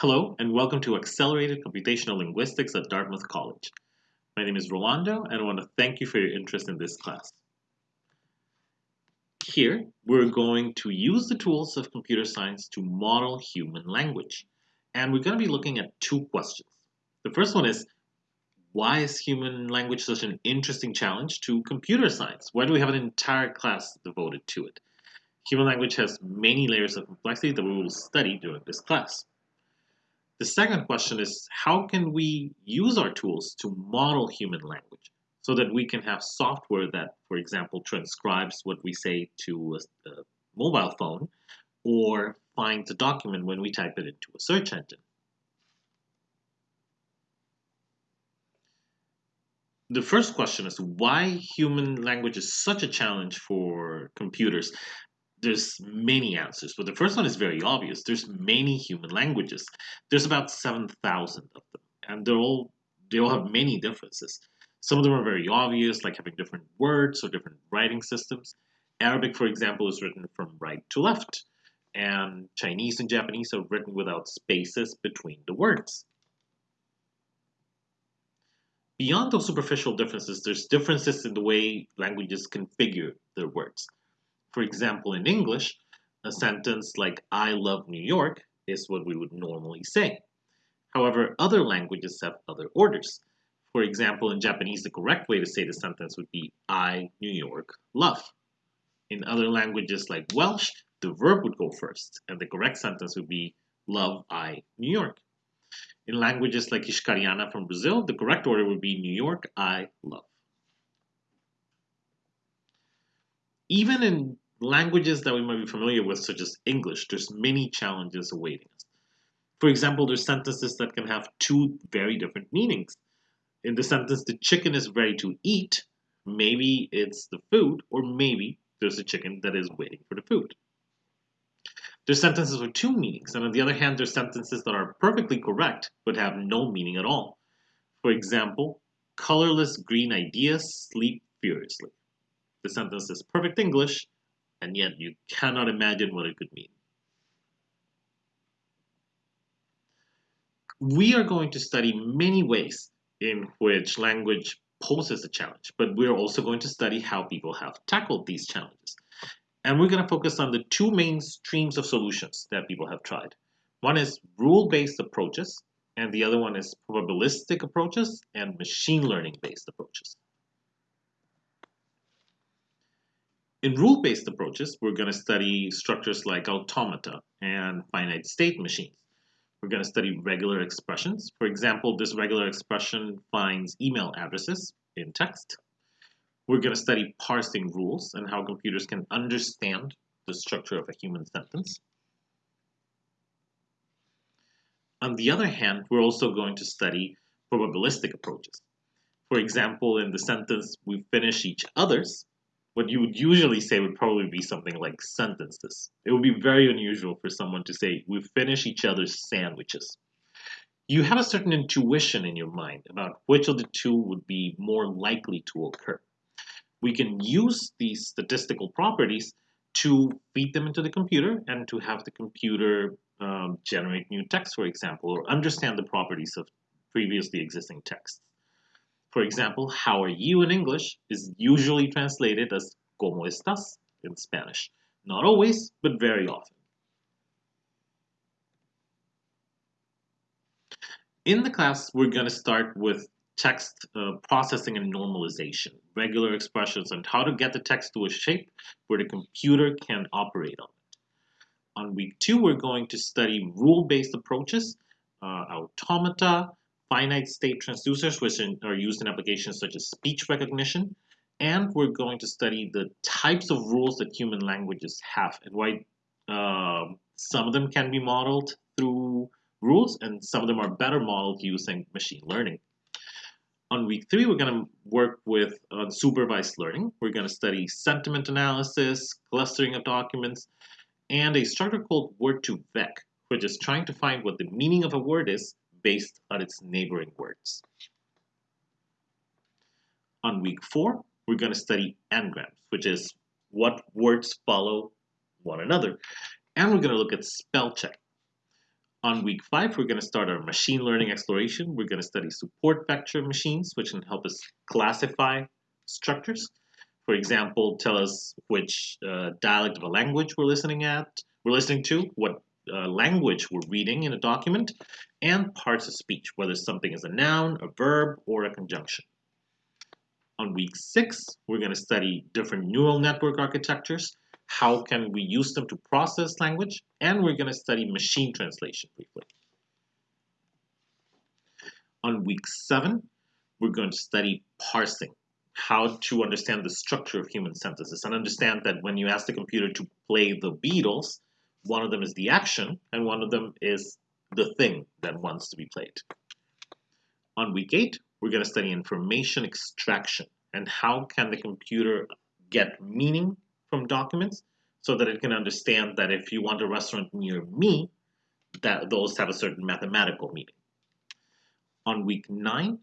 Hello, and welcome to Accelerated Computational Linguistics at Dartmouth College. My name is Rolando, and I want to thank you for your interest in this class. Here, we're going to use the tools of computer science to model human language. And we're going to be looking at two questions. The first one is, why is human language such an interesting challenge to computer science? Why do we have an entire class devoted to it? Human language has many layers of complexity that we will study during this class. The second question is how can we use our tools to model human language so that we can have software that, for example, transcribes what we say to a, a mobile phone or finds a document when we type it into a search engine. The first question is why human language is such a challenge for computers there's many answers, but the first one is very obvious. There's many human languages. There's about 7,000 of them, and they're all they all have many differences. Some of them are very obvious, like having different words or different writing systems. Arabic, for example, is written from right to left, and Chinese and Japanese are written without spaces between the words. Beyond those superficial differences, there's differences in the way languages configure their words. For example, in English, a sentence like I love New York is what we would normally say. However, other languages have other orders. For example, in Japanese, the correct way to say the sentence would be I, New York, love. In other languages like Welsh, the verb would go first, and the correct sentence would be love, I, New York. In languages like Hixkaryana from Brazil, the correct order would be New York, I, love. Even in languages that we might be familiar with, such as English, there's many challenges awaiting us. For example, there's sentences that can have two very different meanings. In the sentence, the chicken is ready to eat, maybe it's the food, or maybe there's a chicken that is waiting for the food. There's sentences with two meanings, and on the other hand, there's sentences that are perfectly correct but have no meaning at all. For example, colorless green ideas sleep furiously. The sentence is perfect English, and yet you cannot imagine what it could mean. We are going to study many ways in which language poses a challenge, but we're also going to study how people have tackled these challenges. And we're going to focus on the two main streams of solutions that people have tried. One is rule-based approaches, and the other one is probabilistic approaches and machine learning-based approaches. In rule-based approaches, we're going to study structures like automata and finite state machines. We're going to study regular expressions. For example, this regular expression finds email addresses in text. We're going to study parsing rules and how computers can understand the structure of a human sentence. On the other hand, we're also going to study probabilistic approaches. For example, in the sentence, we finish each other's, what you would usually say would probably be something like sentences. It would be very unusual for someone to say, we finish each other's sandwiches. You have a certain intuition in your mind about which of the two would be more likely to occur. We can use these statistical properties to feed them into the computer and to have the computer um, generate new text, for example, or understand the properties of previously existing texts. For example, how are you in English is usually translated as ¿Cómo estás in Spanish. Not always, but very often. In the class, we're going to start with text uh, processing and normalization, regular expressions, and how to get the text to a shape where the computer can operate on it. On week two, we're going to study rule-based approaches, uh, automata, finite state transducers, which are used in applications such as speech recognition. And we're going to study the types of rules that human languages have and why uh, some of them can be modeled through rules and some of them are better modeled using machine learning. On week three, we're going to work with uh, supervised learning. We're going to study sentiment analysis, clustering of documents, and a structure called word2vec, which is trying to find what the meaning of a word is based on its neighboring words. On week four, we're going to study n-grams, which is what words follow one another. And we're going to look at spell check. On week five, we're going to start our machine learning exploration. We're going to study support vector machines, which can help us classify structures. For example, tell us which uh, dialect of a language we're listening at, we're listening to, what uh, language we're reading in a document, and parts of speech, whether something is a noun, a verb, or a conjunction. On week six, we're going to study different neural network architectures, how can we use them to process language, and we're going to study machine translation briefly. On week seven, we're going to study parsing, how to understand the structure of human sentences and understand that when you ask the computer to play the Beatles, one of them is the action and one of them is the thing that wants to be played. On week eight, we're going to study information extraction and how can the computer get meaning from documents so that it can understand that if you want a restaurant near me, that those have a certain mathematical meaning. On week nine,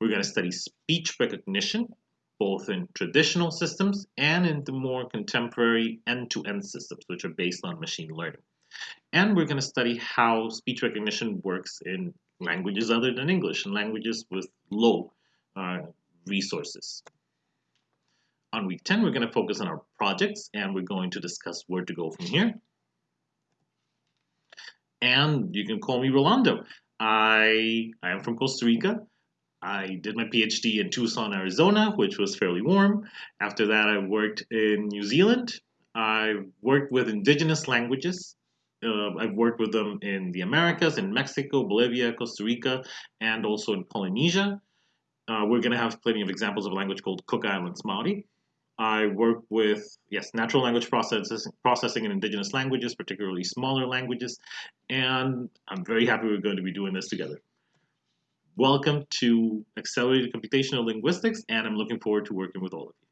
we're going to study speech recognition both in traditional systems and in the more contemporary end-to-end -end systems, which are based on machine learning. And we're going to study how speech recognition works in languages other than English and languages with low uh, resources. On week 10, we're going to focus on our projects and we're going to discuss where to go from here. And you can call me Rolando. I, I am from Costa Rica. I did my PhD in Tucson, Arizona, which was fairly warm. After that, I worked in New Zealand. I worked with indigenous languages. Uh, I've worked with them in the Americas, in Mexico, Bolivia, Costa Rica, and also in Polynesia. Uh, we're going to have plenty of examples of a language called Cook Islands Maori. I work with, yes, natural language processes, processing in indigenous languages, particularly smaller languages, and I'm very happy we're going to be doing this together. Welcome to Accelerated Computational Linguistics, and I'm looking forward to working with all of you.